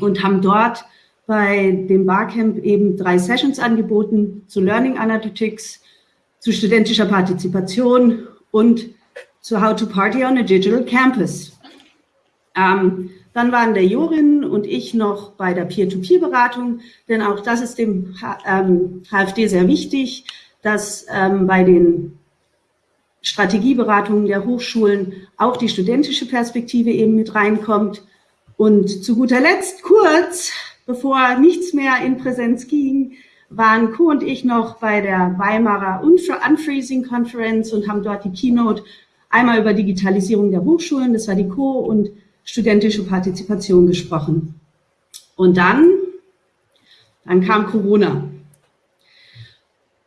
und haben dort bei dem Barcamp eben drei Sessions angeboten zu Learning Analytics, zu studentischer Partizipation und zu How to Party on a Digital Campus. Ähm, dann waren der Jorin und ich noch bei der Peer-to-Peer-Beratung, denn auch das ist dem ähm, HFD sehr wichtig, dass ähm, bei den Strategieberatungen der Hochschulen auch die studentische Perspektive eben mit reinkommt. Und zu guter Letzt, kurz bevor nichts mehr in Präsenz ging, waren Co und ich noch bei der Weimarer Unfreezing Conference und haben dort die Keynote einmal über Digitalisierung der Hochschulen, das war die Co und studentische Partizipation gesprochen. Und dann, dann kam Corona.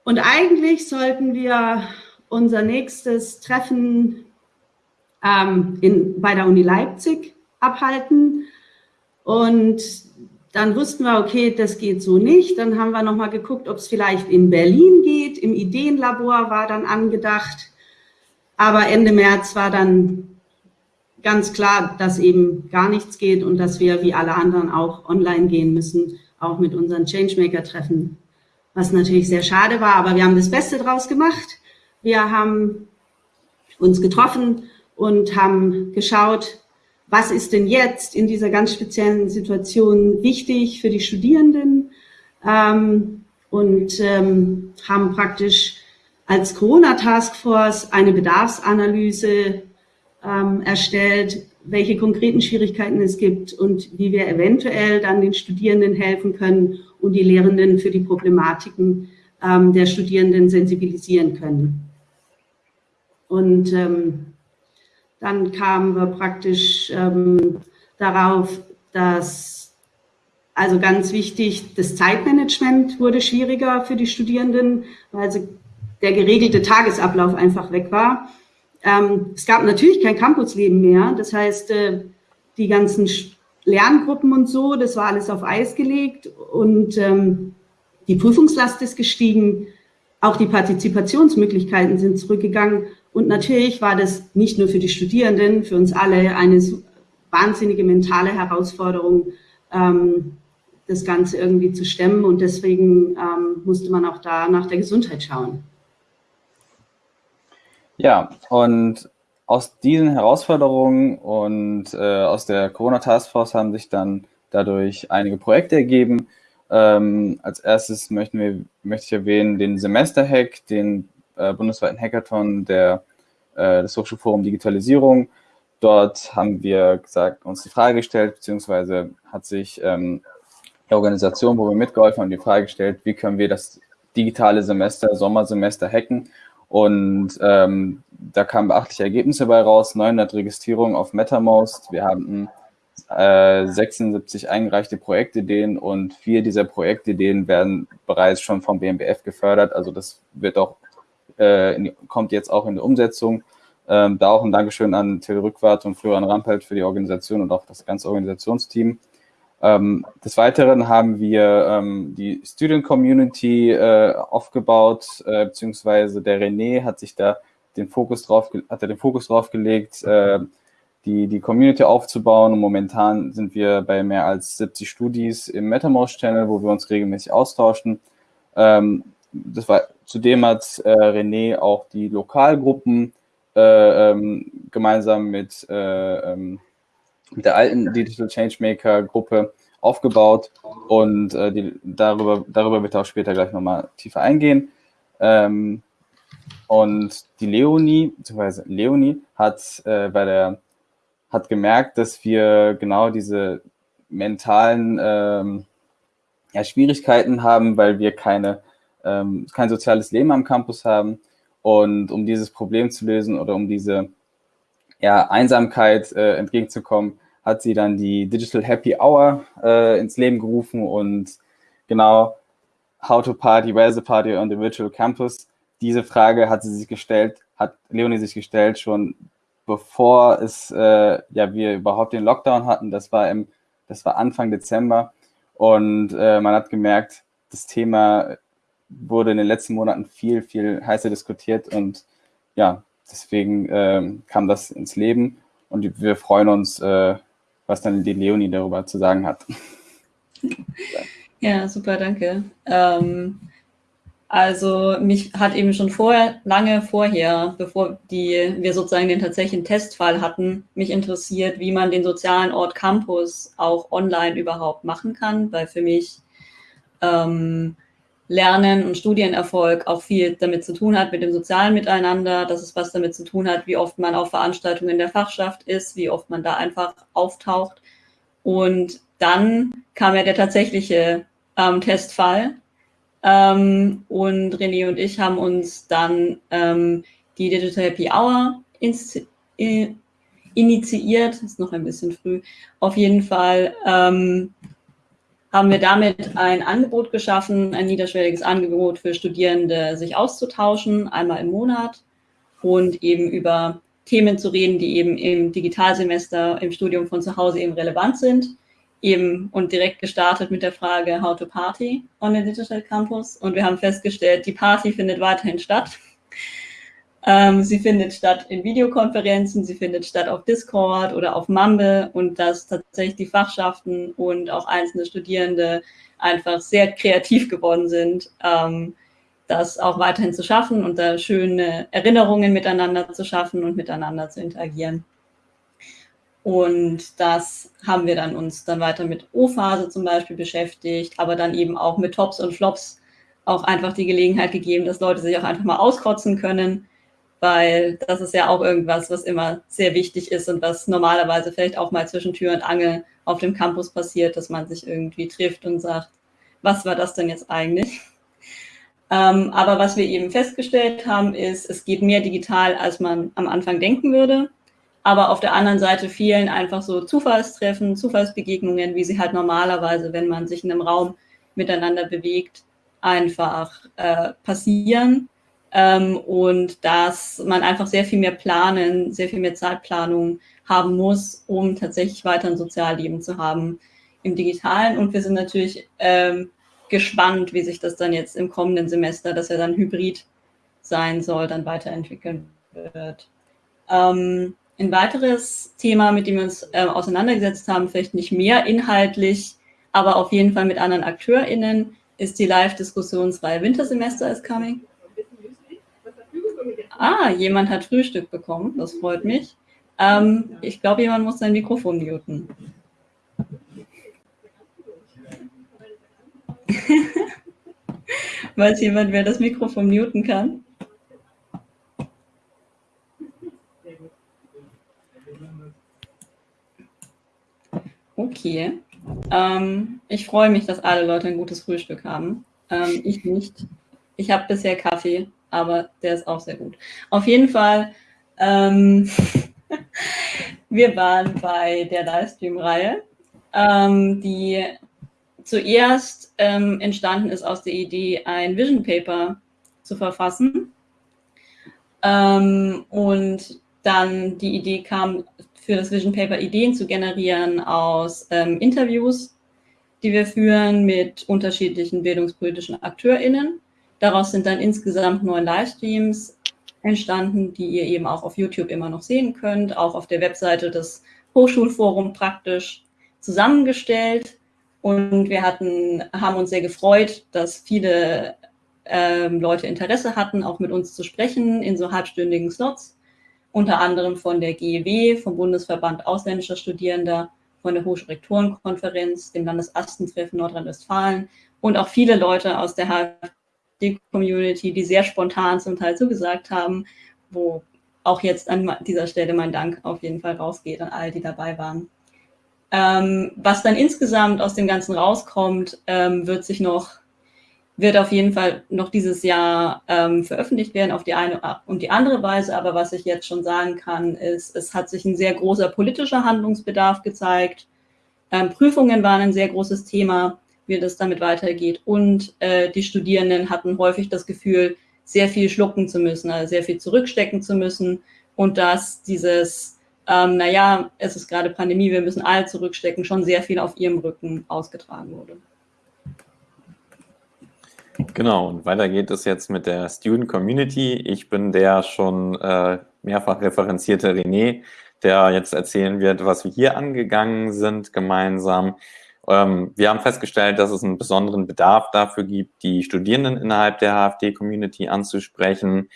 Und eigentlich sollten wir unser nächstes Treffen ähm, in, bei der Uni Leipzig abhalten. Und dann wussten wir, okay, das geht so nicht. Dann haben wir nochmal geguckt, ob es vielleicht in Berlin geht. Im Ideenlabor war dann angedacht. Aber Ende März war dann ganz klar, dass eben gar nichts geht und dass wir wie alle anderen auch online gehen müssen, auch mit unseren Changemaker-Treffen, was natürlich sehr schade war, aber wir haben das Beste draus gemacht. Wir haben uns getroffen und haben geschaut, was ist denn jetzt in dieser ganz speziellen Situation wichtig für die Studierenden ähm, und ähm, haben praktisch als Corona-Taskforce eine Bedarfsanalyse ähm, erstellt, welche konkreten Schwierigkeiten es gibt und wie wir eventuell dann den Studierenden helfen können und die Lehrenden für die Problematiken ähm, der Studierenden sensibilisieren können. Und ähm, dann kamen wir praktisch ähm, darauf, dass, also ganz wichtig, das Zeitmanagement wurde schwieriger für die Studierenden, weil sie, der geregelte Tagesablauf einfach weg war. Ähm, es gab natürlich kein Campusleben mehr. Das heißt, äh, die ganzen Lerngruppen und so, das war alles auf Eis gelegt und ähm, die Prüfungslast ist gestiegen. Auch die Partizipationsmöglichkeiten sind zurückgegangen. Und natürlich war das nicht nur für die Studierenden, für uns alle eine wahnsinnige mentale Herausforderung, ähm, das Ganze irgendwie zu stemmen. Und deswegen ähm, musste man auch da nach der Gesundheit schauen. Ja, und aus diesen Herausforderungen und äh, aus der Corona Taskforce haben sich dann dadurch einige Projekte ergeben. Ähm, als erstes möchten wir, möchte ich erwähnen den Semesterhack, den äh, bundesweiten Hackathon der, äh, des Hochschulforum Digitalisierung. Dort haben wir gesagt, uns die Frage gestellt, beziehungsweise hat sich ähm, die Organisation, wo wir mitgeholfen haben, die Frage gestellt, wie können wir das digitale Semester, Sommersemester hacken und ähm, da kamen beachtliche Ergebnisse bei raus, 900 Registrierungen auf MetaMost. Wir hatten äh, 76 eingereichte Projektideen und vier dieser Projektideen werden bereits schon vom BMBF gefördert. Also das wird auch, äh, kommt jetzt auch in die Umsetzung. Ähm, da auch ein Dankeschön an Till Rückwart und Florian Rampelt für die Organisation und auch das ganze Organisationsteam. Ähm, des Weiteren haben wir ähm, die Student Community äh, aufgebaut, äh, beziehungsweise der René hat sich da den Fokus drauf, hat er den Fokus drauf gelegt, äh, die, die Community aufzubauen. Und momentan sind wir bei mehr als 70 Studis im MetaMost-Channel, wo wir uns regelmäßig austauschen. Ähm, das war, zudem hat äh, René auch die Lokalgruppen äh, ähm, gemeinsam mit äh, ähm, mit der alten Digital Changemaker Gruppe aufgebaut und äh, die, darüber, darüber wird er auch später gleich nochmal tiefer eingehen. Ähm, und die Leonie, beziehungsweise Leonie hat äh, bei der hat gemerkt, dass wir genau diese mentalen ähm, ja, Schwierigkeiten haben, weil wir keine, ähm, kein soziales Leben am Campus haben. Und um dieses Problem zu lösen oder um diese ja, Einsamkeit äh, entgegenzukommen, hat sie dann die Digital Happy Hour äh, ins Leben gerufen und genau How to Party, Where's the Party on the Virtual Campus? Diese Frage hat sie sich gestellt, hat Leonie sich gestellt, schon bevor es, äh, ja, wir überhaupt den Lockdown hatten. Das war im, das war Anfang Dezember und äh, man hat gemerkt, das Thema wurde in den letzten Monaten viel, viel heißer diskutiert und ja, deswegen äh, kam das ins Leben und wir freuen uns, äh, was dann die Leonie darüber zu sagen hat. Ja, super, danke. Ähm, also mich hat eben schon vorher, lange vorher, bevor die, wir sozusagen den tatsächlichen Testfall hatten, mich interessiert, wie man den sozialen Ort Campus auch online überhaupt machen kann, weil für mich ähm, Lernen und Studienerfolg auch viel damit zu tun hat, mit dem sozialen Miteinander, dass es was damit zu tun hat, wie oft man auf Veranstaltungen der Fachschaft ist, wie oft man da einfach auftaucht. Und dann kam ja der tatsächliche ähm, Testfall. Ähm, und René und ich haben uns dann ähm, die Digital Happy Hour initiiert. Ist noch ein bisschen früh. Auf jeden Fall ähm, haben wir damit ein Angebot geschaffen, ein niederschwelliges Angebot für Studierende, sich auszutauschen, einmal im Monat und eben über Themen zu reden, die eben im Digitalsemester im Studium von zu Hause eben relevant sind. Eben und direkt gestartet mit der Frage How to Party on the Digital Campus. Und wir haben festgestellt, die Party findet weiterhin statt. Ähm, sie findet statt in Videokonferenzen, sie findet statt auf Discord oder auf Mumble und dass tatsächlich die Fachschaften und auch einzelne Studierende einfach sehr kreativ geworden sind, ähm, das auch weiterhin zu schaffen und da schöne Erinnerungen miteinander zu schaffen und miteinander zu interagieren. Und das haben wir dann uns dann weiter mit O-Phase zum Beispiel beschäftigt, aber dann eben auch mit Tops und Flops auch einfach die Gelegenheit gegeben, dass Leute sich auch einfach mal auskotzen können weil das ist ja auch irgendwas, was immer sehr wichtig ist und was normalerweise vielleicht auch mal zwischen Tür und Angel auf dem Campus passiert, dass man sich irgendwie trifft und sagt, was war das denn jetzt eigentlich? Ähm, aber was wir eben festgestellt haben, ist, es geht mehr digital, als man am Anfang denken würde. Aber auf der anderen Seite fehlen einfach so Zufallstreffen, Zufallsbegegnungen, wie sie halt normalerweise, wenn man sich in einem Raum miteinander bewegt, einfach äh, passieren ähm, und dass man einfach sehr viel mehr planen, sehr viel mehr Zeitplanung haben muss, um tatsächlich weiter ein Sozialleben zu haben im Digitalen. Und wir sind natürlich ähm, gespannt, wie sich das dann jetzt im kommenden Semester, das ja dann hybrid sein soll, dann weiterentwickeln wird. Ähm, ein weiteres Thema, mit dem wir uns äh, auseinandergesetzt haben, vielleicht nicht mehr inhaltlich, aber auf jeden Fall mit anderen AkteurInnen, ist die Live-Diskussionsreihe Wintersemester is Coming. Ah, jemand hat Frühstück bekommen. Das freut mich. Ähm, ich glaube, jemand muss sein Mikrofon muten. Weiß jemand, wer das Mikrofon muten kann? Okay. Ähm, ich freue mich, dass alle Leute ein gutes Frühstück haben. Ähm, ich nicht. Ich habe bisher Kaffee aber der ist auch sehr gut. Auf jeden Fall, ähm, wir waren bei der Livestream-Reihe, ähm, die zuerst ähm, entstanden ist aus der Idee, ein Vision Paper zu verfassen. Ähm, und dann die Idee kam, für das Vision Paper Ideen zu generieren aus ähm, Interviews, die wir führen mit unterschiedlichen bildungspolitischen AkteurInnen Daraus sind dann insgesamt neun Livestreams entstanden, die ihr eben auch auf YouTube immer noch sehen könnt, auch auf der Webseite des Hochschulforums praktisch zusammengestellt. Und wir hatten, haben uns sehr gefreut, dass viele ähm, Leute Interesse hatten, auch mit uns zu sprechen in so halbstündigen Slots, unter anderem von der GEW, vom Bundesverband ausländischer Studierender, von der Hochschulrektorenkonferenz, dem Landesastentreffen Nordrhein-Westfalen und auch viele Leute aus der die Community, die sehr spontan zum Teil zugesagt haben, wo auch jetzt an dieser Stelle mein Dank auf jeden Fall rausgeht an all, die dabei waren. Ähm, was dann insgesamt aus dem Ganzen rauskommt, ähm, wird sich noch, wird auf jeden Fall noch dieses Jahr ähm, veröffentlicht werden auf die eine und die andere Weise. Aber was ich jetzt schon sagen kann, ist, es hat sich ein sehr großer politischer Handlungsbedarf gezeigt. Ähm, Prüfungen waren ein sehr großes Thema wie das damit weitergeht. Und äh, die Studierenden hatten häufig das Gefühl, sehr viel schlucken zu müssen, also sehr viel zurückstecken zu müssen und dass dieses, ähm, naja, es ist gerade Pandemie, wir müssen alle zurückstecken, schon sehr viel auf ihrem Rücken ausgetragen wurde. Genau, und weiter geht es jetzt mit der Student Community. Ich bin der schon äh, mehrfach referenzierte René, der jetzt erzählen wird, was wir hier angegangen sind gemeinsam. Ähm, wir haben festgestellt, dass es einen besonderen Bedarf dafür gibt, die Studierenden innerhalb der HFD-Community anzusprechen,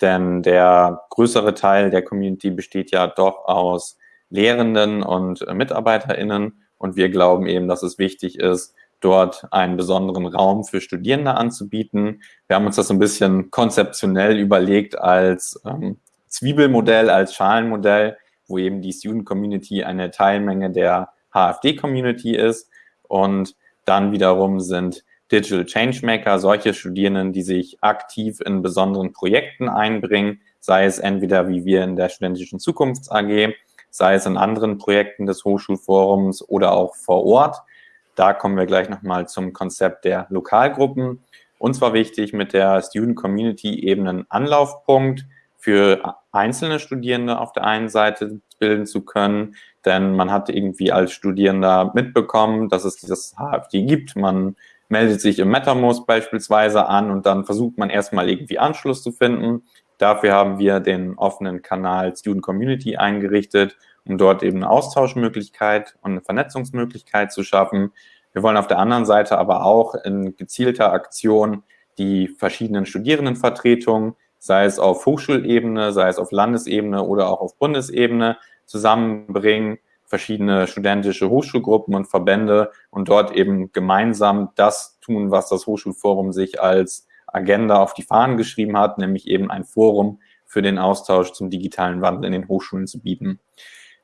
denn der größere Teil der Community besteht ja doch aus Lehrenden und MitarbeiterInnen. Und wir glauben eben, dass es wichtig ist, dort einen besonderen Raum für Studierende anzubieten. Wir haben uns das ein bisschen konzeptionell überlegt als ähm, Zwiebelmodell, als Schalenmodell, wo eben die Student Community eine Teilmenge der HFD-Community ist und dann wiederum sind Digital Changemaker solche Studierenden, die sich aktiv in besonderen Projekten einbringen, sei es entweder wie wir in der Studentischen Zukunfts AG, sei es in anderen Projekten des Hochschulforums oder auch vor Ort. Da kommen wir gleich nochmal zum Konzept der Lokalgruppen. Uns war wichtig, mit der Student Community eben einen Anlaufpunkt für einzelne Studierende auf der einen Seite bilden zu können, denn man hat irgendwie als Studierender mitbekommen, dass es dieses HFD gibt. Man meldet sich im MetaMost beispielsweise an und dann versucht man erstmal irgendwie Anschluss zu finden. Dafür haben wir den offenen Kanal Student Community eingerichtet, um dort eben eine Austauschmöglichkeit und eine Vernetzungsmöglichkeit zu schaffen. Wir wollen auf der anderen Seite aber auch in gezielter Aktion die verschiedenen Studierendenvertretungen, sei es auf Hochschulebene, sei es auf Landesebene oder auch auf Bundesebene, zusammenbringen, verschiedene studentische Hochschulgruppen und Verbände und dort eben gemeinsam das tun, was das Hochschulforum sich als Agenda auf die Fahnen geschrieben hat, nämlich eben ein Forum für den Austausch zum digitalen Wandel in den Hochschulen zu bieten.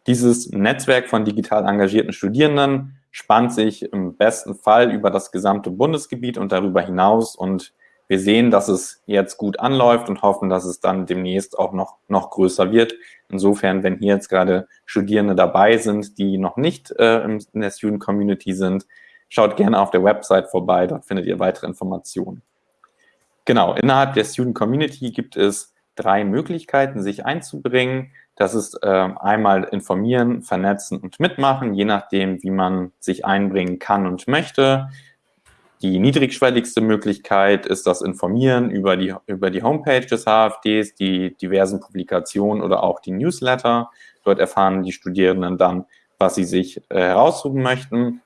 Dieses Netzwerk von digital engagierten Studierenden spannt sich im besten Fall über das gesamte Bundesgebiet und darüber hinaus und wir sehen, dass es jetzt gut anläuft und hoffen, dass es dann demnächst auch noch, noch größer wird. Insofern, wenn hier jetzt gerade Studierende dabei sind, die noch nicht äh, in der Student Community sind, schaut gerne auf der Website vorbei, dort findet ihr weitere Informationen. Genau, innerhalb der Student Community gibt es drei Möglichkeiten, sich einzubringen. Das ist äh, einmal informieren, vernetzen und mitmachen, je nachdem, wie man sich einbringen kann und möchte. Die niedrigschwelligste Möglichkeit ist das Informieren über die, über die Homepage des HFDs, die diversen Publikationen oder auch die Newsletter. Dort erfahren die Studierenden dann, was sie sich äh, heraussuchen möchten.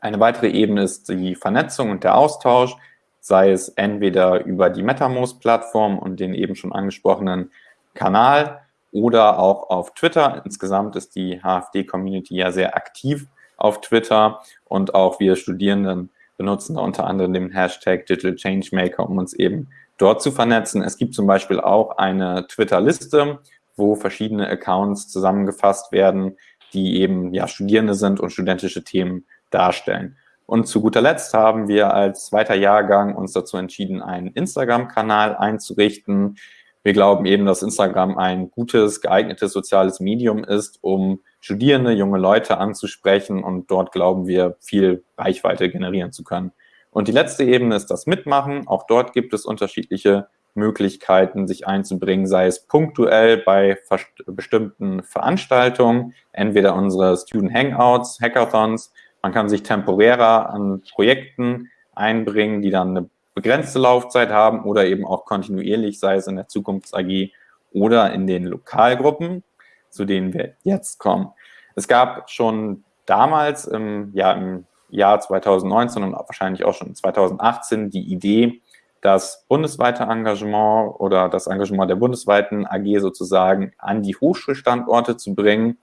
Eine weitere Ebene ist die Vernetzung und der Austausch sei es entweder über die MetaMost-Plattform und den eben schon angesprochenen Kanal oder auch auf Twitter. Insgesamt ist die HFD-Community ja sehr aktiv auf Twitter und auch wir Studierenden benutzen da unter anderem den Hashtag Digital Changemaker, um uns eben dort zu vernetzen. Es gibt zum Beispiel auch eine Twitter-Liste, wo verschiedene Accounts zusammengefasst werden, die eben ja Studierende sind und studentische Themen darstellen. Und zu guter Letzt haben wir als zweiter Jahrgang uns dazu entschieden, einen Instagram-Kanal einzurichten. Wir glauben eben, dass Instagram ein gutes, geeignetes soziales Medium ist, um Studierende, junge Leute anzusprechen und dort glauben wir, viel Reichweite generieren zu können. Und die letzte Ebene ist das Mitmachen. Auch dort gibt es unterschiedliche Möglichkeiten, sich einzubringen, sei es punktuell bei bestimmten Veranstaltungen, entweder unsere Student Hangouts, Hackathons man kann sich temporärer an Projekten einbringen, die dann eine begrenzte Laufzeit haben oder eben auch kontinuierlich, sei es in der Zukunfts AG oder in den Lokalgruppen, zu denen wir jetzt kommen. Es gab schon damals im, ja, im Jahr 2019 und wahrscheinlich auch schon 2018 die Idee, das bundesweite Engagement oder das Engagement der bundesweiten AG sozusagen an die Hochschulstandorte zu bringen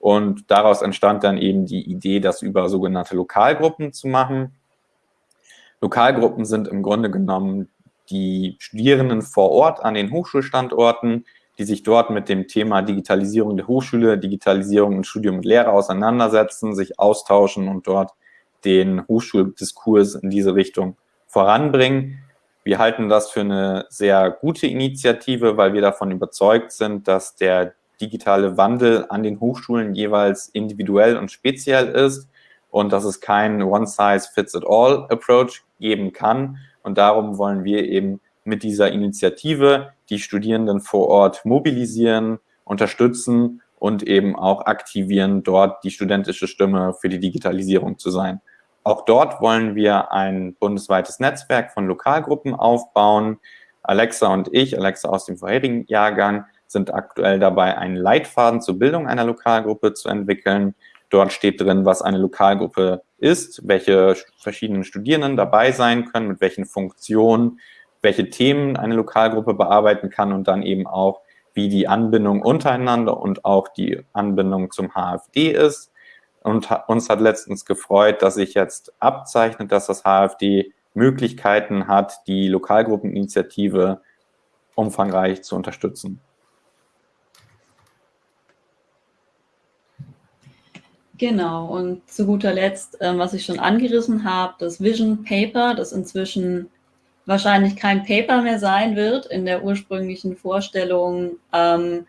und daraus entstand dann eben die Idee, das über sogenannte Lokalgruppen zu machen. Lokalgruppen sind im Grunde genommen die Studierenden vor Ort an den Hochschulstandorten, die sich dort mit dem Thema Digitalisierung der Hochschule, Digitalisierung und Studium und Lehre auseinandersetzen, sich austauschen und dort den Hochschuldiskurs in diese Richtung voranbringen. Wir halten das für eine sehr gute Initiative, weil wir davon überzeugt sind, dass der digitale Wandel an den Hochschulen jeweils individuell und speziell ist und dass es keinen One-Size-Fits-it-all-Approach geben kann. Und darum wollen wir eben mit dieser Initiative die Studierenden vor Ort mobilisieren, unterstützen und eben auch aktivieren, dort die studentische Stimme für die Digitalisierung zu sein. Auch dort wollen wir ein bundesweites Netzwerk von Lokalgruppen aufbauen. Alexa und ich, Alexa aus dem vorherigen Jahrgang, sind aktuell dabei, einen Leitfaden zur Bildung einer Lokalgruppe zu entwickeln. Dort steht drin, was eine Lokalgruppe ist, welche verschiedenen Studierenden dabei sein können, mit welchen Funktionen, welche Themen eine Lokalgruppe bearbeiten kann und dann eben auch, wie die Anbindung untereinander und auch die Anbindung zum HFD ist. Und uns hat letztens gefreut, dass sich jetzt abzeichnet, dass das HFD Möglichkeiten hat, die Lokalgruppeninitiative umfangreich zu unterstützen. Genau, und zu guter Letzt, ähm, was ich schon angerissen habe, das Vision Paper, das inzwischen wahrscheinlich kein Paper mehr sein wird. In der ursprünglichen Vorstellung ähm,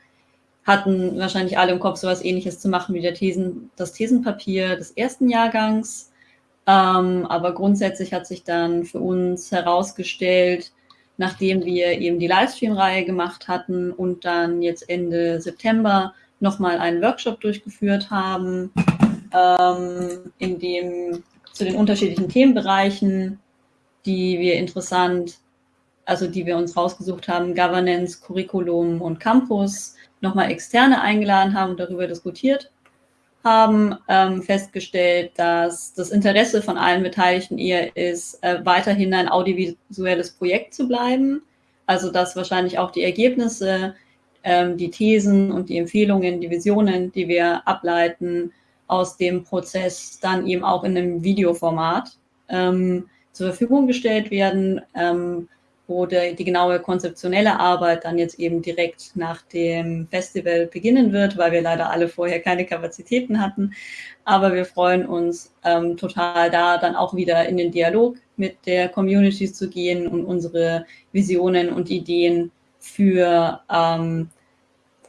hatten wahrscheinlich alle im Kopf so etwas ähnliches zu machen wie der Thesen, das Thesenpapier des ersten Jahrgangs. Ähm, aber grundsätzlich hat sich dann für uns herausgestellt, nachdem wir eben die Livestream-Reihe gemacht hatten und dann jetzt Ende September nochmal einen Workshop durchgeführt haben, ähm, in dem zu den unterschiedlichen Themenbereichen, die wir interessant, also die wir uns rausgesucht haben, Governance, Curriculum und Campus, nochmal Externe eingeladen haben und darüber diskutiert haben, ähm, festgestellt, dass das Interesse von allen Beteiligten eher ist, äh, weiterhin ein audiovisuelles Projekt zu bleiben. Also dass wahrscheinlich auch die Ergebnisse ähm, die Thesen und die Empfehlungen, die Visionen, die wir ableiten aus dem Prozess, dann eben auch in einem Videoformat ähm, zur Verfügung gestellt werden, ähm, wo der, die genaue konzeptionelle Arbeit dann jetzt eben direkt nach dem Festival beginnen wird, weil wir leider alle vorher keine Kapazitäten hatten. Aber wir freuen uns ähm, total da, dann auch wieder in den Dialog mit der Community zu gehen und unsere Visionen und Ideen für ähm,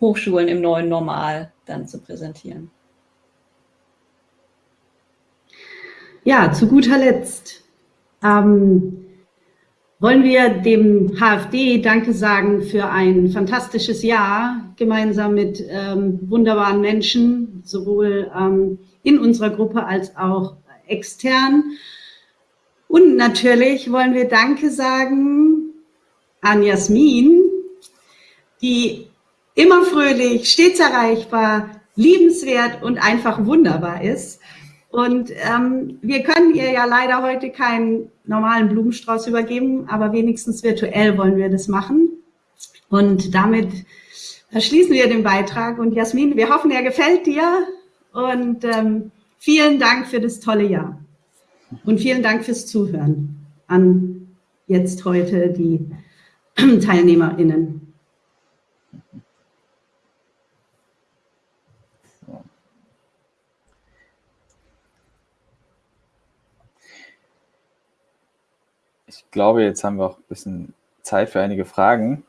Hochschulen im neuen Normal dann zu präsentieren. Ja, zu guter Letzt ähm, wollen wir dem HFD Danke sagen für ein fantastisches Jahr, gemeinsam mit ähm, wunderbaren Menschen, sowohl ähm, in unserer Gruppe als auch extern. Und natürlich wollen wir Danke sagen an Jasmin, die immer fröhlich, stets erreichbar, liebenswert und einfach wunderbar ist. Und ähm, wir können ihr ja leider heute keinen normalen Blumenstrauß übergeben, aber wenigstens virtuell wollen wir das machen. Und damit schließen wir den Beitrag. Und Jasmin, wir hoffen, er gefällt dir. Und ähm, vielen Dank für das tolle Jahr. Und vielen Dank fürs Zuhören an jetzt heute die TeilnehmerInnen. Ich glaube, jetzt haben wir auch ein bisschen Zeit für einige Fragen.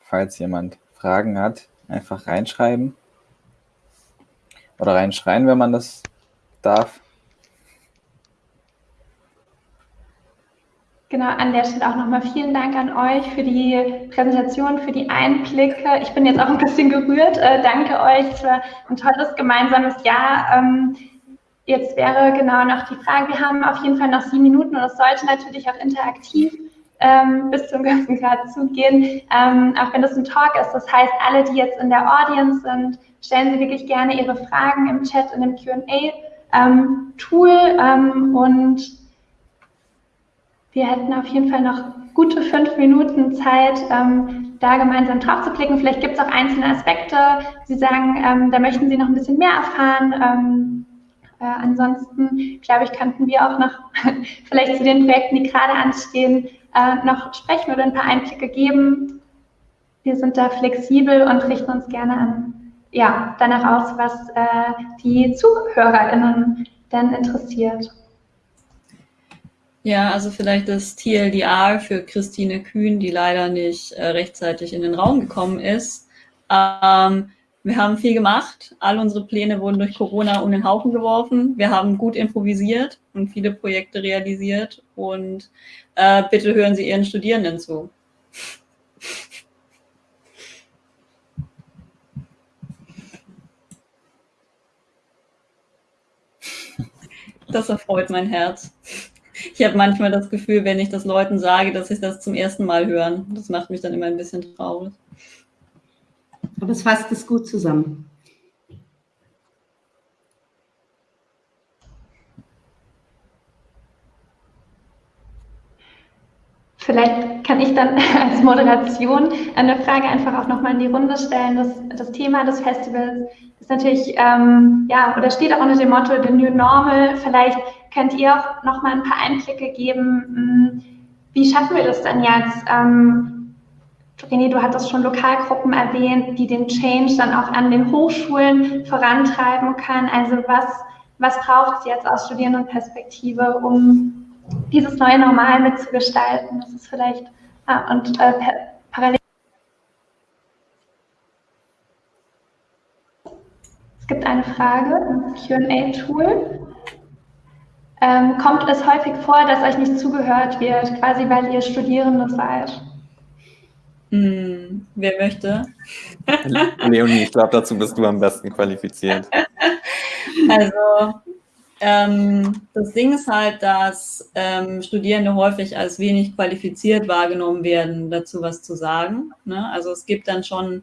Falls jemand Fragen hat, einfach reinschreiben. Oder reinschreien, wenn man das darf. Genau, an der Stelle auch nochmal vielen Dank an euch für die Präsentation, für die Einblicke. Ich bin jetzt auch ein bisschen gerührt. Äh, danke euch für ein tolles gemeinsames Jahr. Ähm, Jetzt wäre genau noch die Frage, wir haben auf jeden Fall noch sieben Minuten und es sollte natürlich auch interaktiv ähm, bis zum ganzen Grad zugehen, ähm, auch wenn das ein Talk ist. Das heißt, alle, die jetzt in der Audience sind, stellen Sie wirklich gerne Ihre Fragen im Chat in dem Q&A-Tool ähm, und wir hätten auf jeden Fall noch gute fünf Minuten Zeit, ähm, da gemeinsam drauf zu klicken. Vielleicht gibt es auch einzelne Aspekte. Sie sagen, ähm, da möchten Sie noch ein bisschen mehr erfahren ähm, äh, ansonsten, glaube ich, könnten wir auch noch vielleicht zu den Projekten, die gerade anstehen, äh, noch sprechen oder ein paar Einblicke geben. Wir sind da flexibel und richten uns gerne an, ja, danach aus, was äh, die ZuhörerInnen denn interessiert. Ja, also vielleicht das TLDR für Christine Kühn, die leider nicht äh, rechtzeitig in den Raum gekommen ist. Ähm, wir haben viel gemacht. All unsere Pläne wurden durch Corona um den Haufen geworfen. Wir haben gut improvisiert und viele Projekte realisiert. Und äh, bitte hören Sie Ihren Studierenden zu. Das erfreut mein Herz. Ich habe manchmal das Gefühl, wenn ich das Leuten sage, dass sie das zum ersten Mal hören. Das macht mich dann immer ein bisschen traurig. Aber es fasst es gut zusammen. Vielleicht kann ich dann als Moderation eine Frage einfach auch nochmal in die Runde stellen. Das, das Thema des Festivals ist natürlich, ähm, ja, oder steht auch unter dem Motto The New Normal. Vielleicht könnt ihr auch nochmal ein paar Einblicke geben. Hm, wie schaffen wir das denn jetzt? Ähm, René, du hattest schon Lokalgruppen erwähnt, die den Change dann auch an den Hochschulen vorantreiben können. Also was, was braucht es jetzt aus Studierendenperspektive, um dieses neue Normal mitzugestalten. Das ist vielleicht ah, und äh, parallel. Es gibt eine Frage im QA-Tool. Ähm, kommt es häufig vor, dass euch nicht zugehört wird, quasi weil ihr Studierende seid? Hm, wer möchte? Leonie, ich glaube, dazu bist du am besten qualifiziert. Also, ähm, das Ding ist halt, dass ähm, Studierende häufig als wenig qualifiziert wahrgenommen werden, dazu was zu sagen. Ne? Also es gibt dann schon,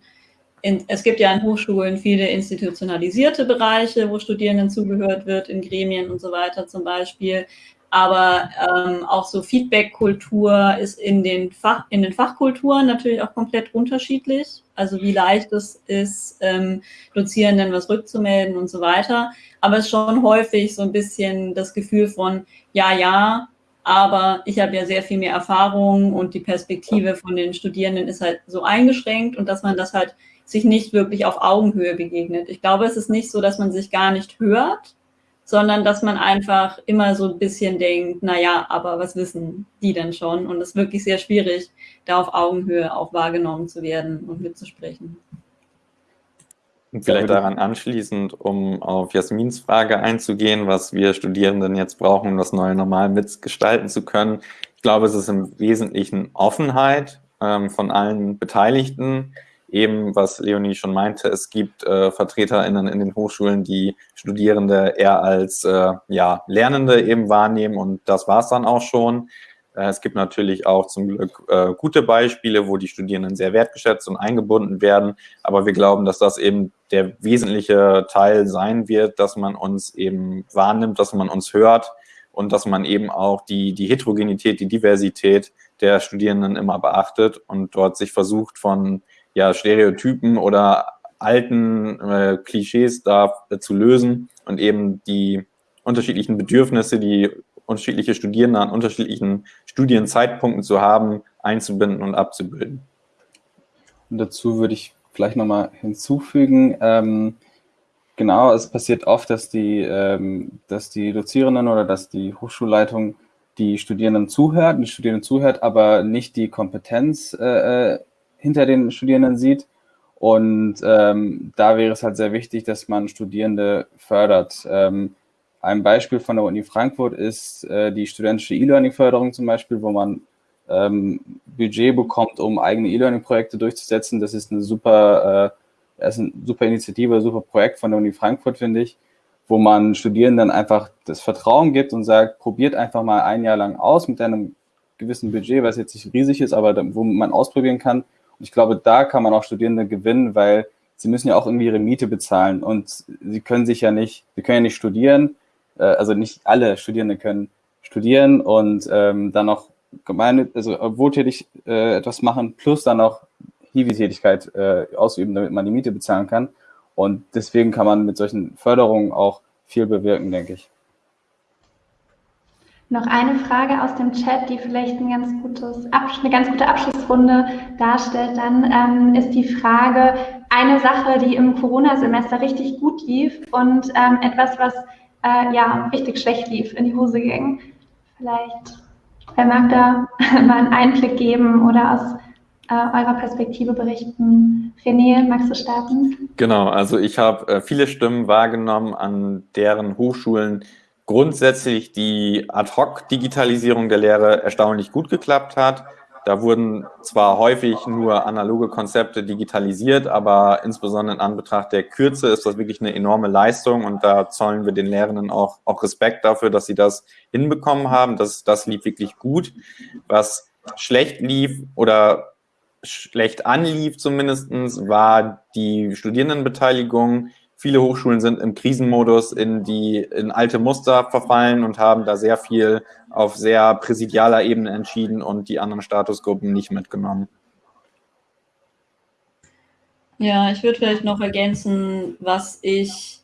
in, es gibt ja an Hochschulen viele institutionalisierte Bereiche, wo Studierenden zugehört wird, in Gremien und so weiter zum Beispiel. Aber ähm, auch so Feedback-Kultur ist in den, Fach, in den Fachkulturen natürlich auch komplett unterschiedlich. Also wie leicht es ist, ähm, Dozierenden was rückzumelden und so weiter. Aber es ist schon häufig so ein bisschen das Gefühl von, ja, ja, aber ich habe ja sehr viel mehr Erfahrung und die Perspektive von den Studierenden ist halt so eingeschränkt und dass man das halt sich nicht wirklich auf Augenhöhe begegnet. Ich glaube, es ist nicht so, dass man sich gar nicht hört, sondern dass man einfach immer so ein bisschen denkt, naja, aber was wissen die denn schon? Und es ist wirklich sehr schwierig, da auf Augenhöhe auch wahrgenommen zu werden und mitzusprechen. Und vielleicht daran anschließend, um auf Jasmins Frage einzugehen, was wir Studierenden jetzt brauchen, um das neue Normal mitgestalten zu können. Ich glaube, es ist im Wesentlichen Offenheit ähm, von allen Beteiligten, eben, was Leonie schon meinte, es gibt äh, VertreterInnen in den Hochschulen, die Studierende eher als äh, ja, Lernende eben wahrnehmen und das war es dann auch schon. Äh, es gibt natürlich auch zum Glück äh, gute Beispiele, wo die Studierenden sehr wertgeschätzt und eingebunden werden, aber wir glauben, dass das eben der wesentliche Teil sein wird, dass man uns eben wahrnimmt, dass man uns hört und dass man eben auch die, die Heterogenität, die Diversität der Studierenden immer beachtet und dort sich versucht von ja, Stereotypen oder alten äh, Klischees da äh, zu lösen und eben die unterschiedlichen Bedürfnisse, die unterschiedliche Studierende an unterschiedlichen Studienzeitpunkten zu haben, einzubinden und abzubilden. Und dazu würde ich vielleicht nochmal hinzufügen, ähm, genau, es passiert oft, dass die, ähm, dass die Dozierenden oder dass die Hochschulleitung die Studierenden zuhört, die Studierenden zuhört, aber nicht die Kompetenz äh, äh hinter den Studierenden sieht. Und ähm, da wäre es halt sehr wichtig, dass man Studierende fördert. Ähm, ein Beispiel von der Uni Frankfurt ist äh, die studentische E-Learning-Förderung zum Beispiel, wo man ähm, Budget bekommt, um eigene E-Learning-Projekte durchzusetzen. Das ist eine super, äh, ist eine super Initiative, super Projekt von der Uni Frankfurt, finde ich, wo man Studierenden einfach das Vertrauen gibt und sagt, probiert einfach mal ein Jahr lang aus mit einem gewissen Budget, was jetzt nicht riesig ist, aber wo man ausprobieren kann, und ich glaube, da kann man auch Studierende gewinnen, weil sie müssen ja auch irgendwie ihre Miete bezahlen und sie können sich ja nicht, sie können ja nicht studieren, äh, also nicht alle Studierende können studieren und ähm, dann noch gemeine, also wohltätig äh, etwas machen, plus dann noch Hiwi-Tätigkeit äh, ausüben, damit man die Miete bezahlen kann. Und deswegen kann man mit solchen Förderungen auch viel bewirken, denke ich. Noch eine Frage aus dem Chat, die vielleicht ein ganz gutes, eine ganz gute Abschlussrunde darstellt. Dann ähm, ist die Frage, eine Sache, die im Corona-Semester richtig gut lief und ähm, etwas, was äh, ja richtig schlecht lief, in die Hose ging. Vielleicht, wer mag da mal einen Einblick geben oder aus äh, eurer Perspektive berichten? René, magst du starten? Genau, also ich habe äh, viele Stimmen wahrgenommen, an deren Hochschulen grundsätzlich die Ad-Hoc-Digitalisierung der Lehre erstaunlich gut geklappt hat. Da wurden zwar häufig nur analoge Konzepte digitalisiert, aber insbesondere in Anbetracht der Kürze ist das wirklich eine enorme Leistung und da zollen wir den Lehrenden auch, auch Respekt dafür, dass sie das hinbekommen haben. Das, das lief wirklich gut. Was schlecht lief oder schlecht anlief zumindestens war die Studierendenbeteiligung viele Hochschulen sind im Krisenmodus in die in alte Muster verfallen und haben da sehr viel auf sehr präsidialer Ebene entschieden und die anderen Statusgruppen nicht mitgenommen. Ja, ich würde vielleicht noch ergänzen, was ich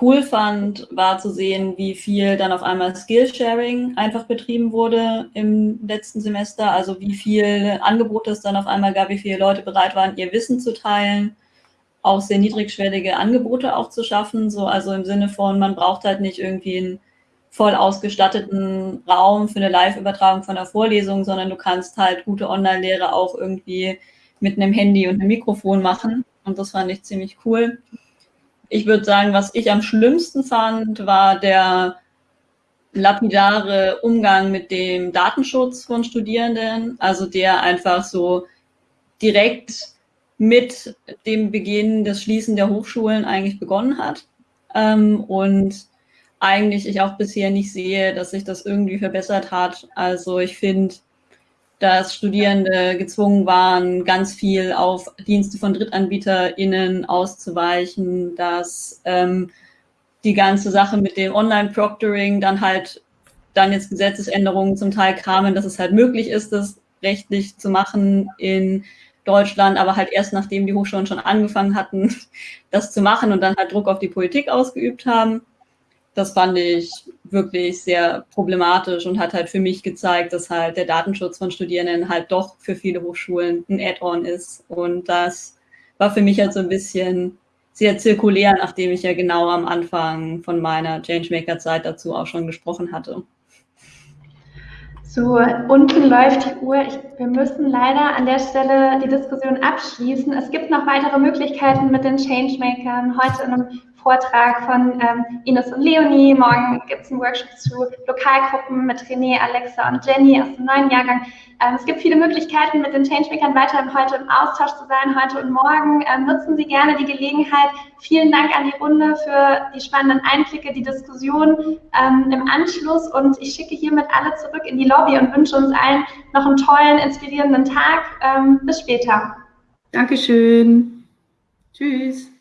cool fand, war zu sehen, wie viel dann auf einmal Skillsharing einfach betrieben wurde im letzten Semester. Also wie viel Angebote es dann auf einmal gab, wie viele Leute bereit waren, ihr Wissen zu teilen, auch sehr niedrigschwellige Angebote auch zu schaffen. So, also im Sinne von, man braucht halt nicht irgendwie einen voll ausgestatteten Raum für eine Live-Übertragung von einer Vorlesung, sondern du kannst halt gute Online-Lehre auch irgendwie mit einem Handy und einem Mikrofon machen. Und das fand ich ziemlich cool. Ich würde sagen, was ich am schlimmsten fand, war der lapidare Umgang mit dem Datenschutz von Studierenden. Also der einfach so direkt mit dem Beginn des Schließen der Hochschulen eigentlich begonnen hat. Ähm, und eigentlich ich auch bisher nicht sehe, dass sich das irgendwie verbessert hat. Also ich finde, dass Studierende gezwungen waren, ganz viel auf Dienste von DrittanbieterInnen auszuweichen, dass ähm, die ganze Sache mit dem Online-Proctoring dann halt dann jetzt Gesetzesänderungen zum Teil kamen, dass es halt möglich ist, das rechtlich zu machen in Deutschland, aber halt erst nachdem die Hochschulen schon angefangen hatten, das zu machen und dann halt Druck auf die Politik ausgeübt haben das fand ich wirklich sehr problematisch und hat halt für mich gezeigt, dass halt der Datenschutz von Studierenden halt doch für viele Hochschulen ein Add-on ist. Und das war für mich halt so ein bisschen sehr zirkulär, nachdem ich ja genau am Anfang von meiner Changemaker-Zeit dazu auch schon gesprochen hatte. So, unten läuft die Uhr. Ich, wir müssen leider an der Stelle die Diskussion abschließen. Es gibt noch weitere Möglichkeiten mit den Changemakern heute in einem Vortrag von ähm, Ines und Leonie. Morgen gibt es einen Workshop zu Lokalgruppen mit René, Alexa und Jenny aus dem neuen Jahrgang. Ähm, es gibt viele Möglichkeiten, mit den Changemakern weiterhin heute im Austausch zu sein, heute und morgen. Ähm, nutzen Sie gerne die Gelegenheit. Vielen Dank an die Runde für die spannenden Einblicke, die Diskussion ähm, im Anschluss. Und ich schicke hiermit alle zurück in die Lobby und wünsche uns allen noch einen tollen, inspirierenden Tag. Ähm, bis später. Dankeschön. Tschüss.